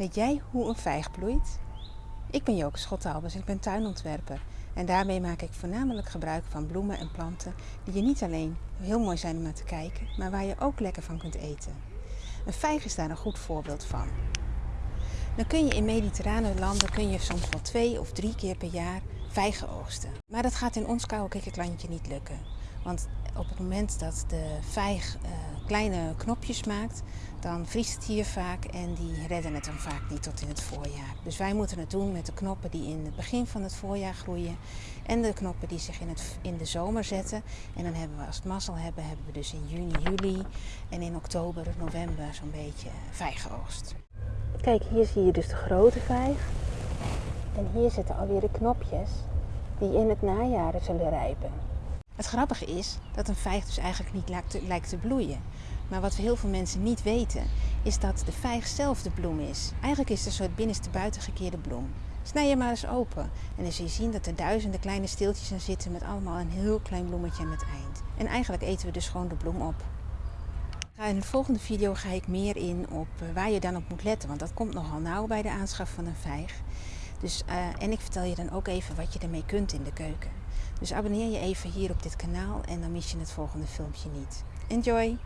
Weet jij hoe een vijg bloeit? Ik ben Joke Schottalbers, ik ben tuinontwerper. En daarmee maak ik voornamelijk gebruik van bloemen en planten die je niet alleen heel mooi zijn om naar te kijken, maar waar je ook lekker van kunt eten. Een vijg is daar een goed voorbeeld van. Dan kun je in mediterrane landen kun je soms wel twee of drie keer per jaar vijgen oogsten. Maar dat gaat in ons koude kikkerlandje niet lukken. Want op het moment dat de vijg uh, kleine knopjes maakt, dan vriest het hier vaak en die redden het dan vaak niet tot in het voorjaar. Dus wij moeten het doen met de knoppen die in het begin van het voorjaar groeien en de knoppen die zich in, het, in de zomer zetten. En dan hebben we, als het mazzel hebben, hebben we dus in juni, juli en in oktober, november zo'n beetje vijgoogst. Kijk, hier zie je dus de grote vijg. En hier zitten alweer de knopjes die in het najaar zullen rijpen. Het grappige is dat een vijg dus eigenlijk niet lijkt te, bloeien. Maar wat heel veel mensen niet weten, is dat de vijg zelf de bloem is. Eigenlijk is het een soort binnenste buitengekeerde bloem. Snij je maar eens open en dan zul je zien dat er duizenden kleine steeltjes in zitten met allemaal een heel klein bloemetje aan het eind. En eigenlijk eten we dus gewoon de bloem op. In de volgende video ga ik meer in op eh, waar je dan op moet letten, want dat komt nogal nauw bij de aanschaf van een vijg. Dus, uh, en ik vertel je dan ook even wat je ermee kunt in de keuken. Dus abonneer je even hier op dit kanaal en dan mis je het volgende filmpje niet. Enjoy!